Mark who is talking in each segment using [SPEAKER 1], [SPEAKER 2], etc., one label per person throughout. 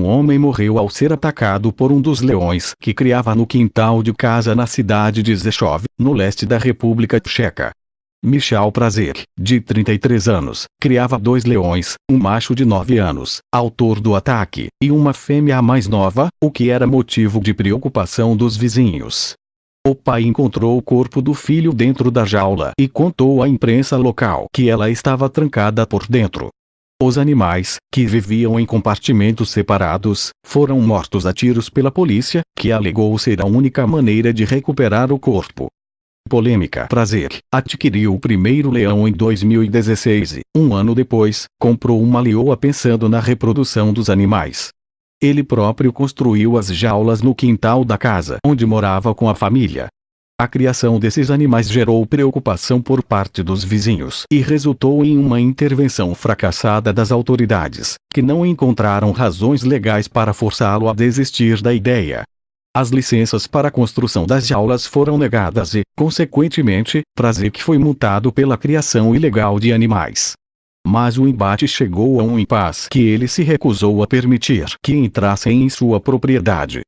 [SPEAKER 1] Um homem morreu ao ser atacado por um dos leões que criava no quintal de casa na cidade de Zechov, no leste da República Tcheca. Michel Prazer, de 33 anos, criava dois leões, um macho de 9 anos, autor do ataque, e uma fêmea mais nova, o que era motivo de preocupação dos vizinhos. O pai encontrou o corpo do filho dentro da jaula e contou à imprensa local que ela estava trancada por dentro. Os animais, que viviam em compartimentos separados, foram mortos a tiros pela polícia, que alegou ser a única maneira de recuperar o corpo. Polêmica Prazer adquiriu o primeiro leão em 2016 e, um ano depois, comprou uma leoa pensando na reprodução dos animais. Ele próprio construiu as jaulas no quintal da casa onde morava com a família. A criação desses animais gerou preocupação por parte dos vizinhos e resultou em uma intervenção fracassada das autoridades, que não encontraram razões legais para forçá-lo a desistir da ideia. As licenças para a construção das jaulas foram negadas e, consequentemente, Prazer foi multado pela criação ilegal de animais. Mas o embate chegou a um impasse que ele se recusou a permitir que entrassem em sua propriedade.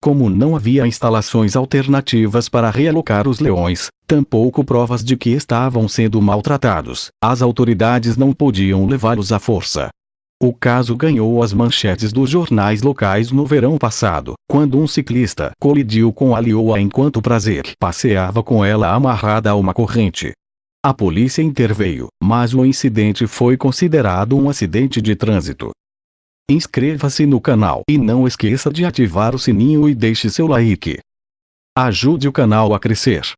[SPEAKER 1] Como não havia instalações alternativas para realocar os leões, tampouco provas de que estavam sendo maltratados, as autoridades não podiam levá-los à força. O caso ganhou as manchetes dos jornais locais no verão passado, quando um ciclista colidiu com a leoa enquanto Prazer passeava com ela amarrada a uma corrente. A polícia interveio, mas o incidente foi considerado um acidente de trânsito. Inscreva-se no canal e não esqueça de ativar o sininho e deixe seu like. Ajude o canal a crescer.